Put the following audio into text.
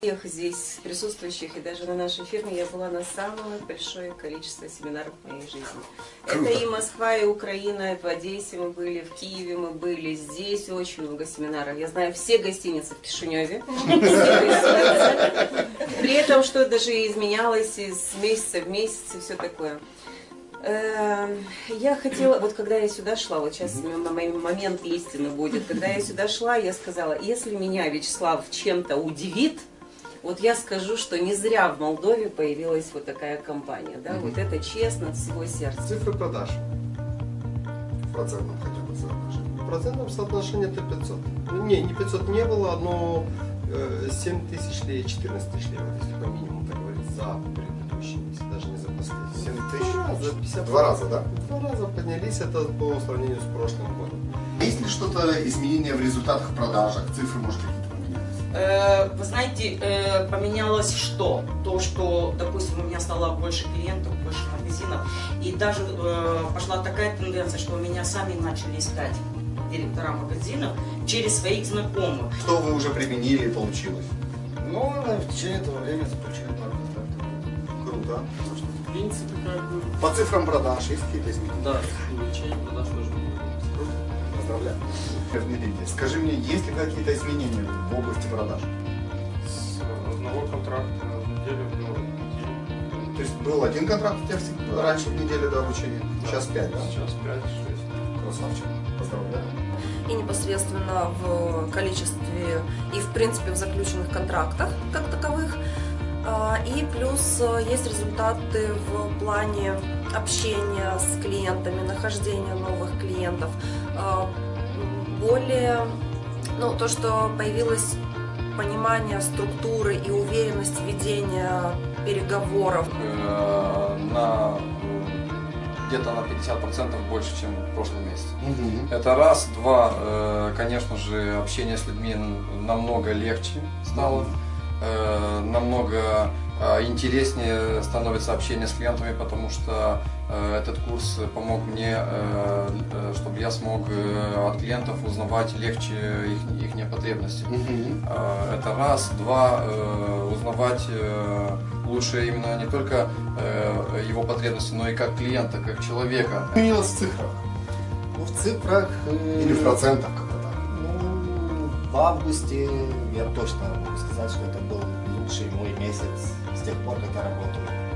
всех здесь присутствующих и даже на нашей фирме я была на самое большое количество семинаров в моей жизни. Круто. Это и Москва, и Украина, и в Одессе мы были, в Киеве мы были, здесь очень много семинаров. Я знаю все гостиницы в Кишиневе. При этом, что даже изменялось из месяца в месяц и все такое. Эм, Я хотела, вот когда я сюда шла, вот сейчас момент истины будет, когда я сюда шла, я сказала, если меня Вячеслав чем-то удивит, вот я скажу, что не зря в Молдове появилась вот такая компания, да, вот это честно от всего сердца. Цифры продаж. В процентном хотя бы соотношении. В процентном соотношении это 500. Ну, Не, не 500 не было, но э, 7 тысяч лей, 14 тысяч лей, вот если по минимуму так говорить, за предыдущий месяц, даже не за последний. 7 Два тысяч? раза, 50 Два раза, да? Два раза поднялись, это по сравнению с прошлым годом. Есть ли что-то изменение в результатах продажах? Цифры, может, какие-то? Э, Вы знаете, э, поменялось что? То, что, допустим, у меня стало больше клиентов, больше магазинов, и даже э, пошла такая тенденция, что меня сами начали искать директора магазинов через своих знакомых. Что вы уже применили и получилось? Ну, в течение этого времени заключили два контракта. Круто. В принципе, как бы, По цифрам продаж есть какие-то изменения? да, увеличение продаж тоже будет. Поздравляю. Дмитрий, скажи мне, есть ли какие-то изменения в области продаж? С одного контракта в неделю до неделю. То есть был один контракт у тебя всегда раньше в неделю до обучения, сейчас пять, да? Сейчас 5-6. Красавчик. Поздравляю. и непосредственно в количестве и в принципе в заключенных контрактах как таковых. А, И плюс э, есть результаты в плане общения с клиентами, нахождения новых клиентов. А, Более, ну, то, что появилось понимание структуры и уверенность ведения переговоров. э, на где-то на 50% больше, чем в прошлом месяце. Это раз. Два, э, конечно же, общение с людьми намного легче стало. Э, Намного э, интереснее становится общение с клиентами, потому что э, этот курс помог мне, э, э, чтобы я смог э, от клиентов узнавать легче их, их потребности. Э, Это раз. Два, э, узнавать э, лучше именно не только э, его потребности, но и как клиента, как человека. Изменилось в цифрах? Ну, в цифрах... э, Или в процентах в августе. Я точно могу сказать, что это был лучший мой месяц с тех пор, как я работаю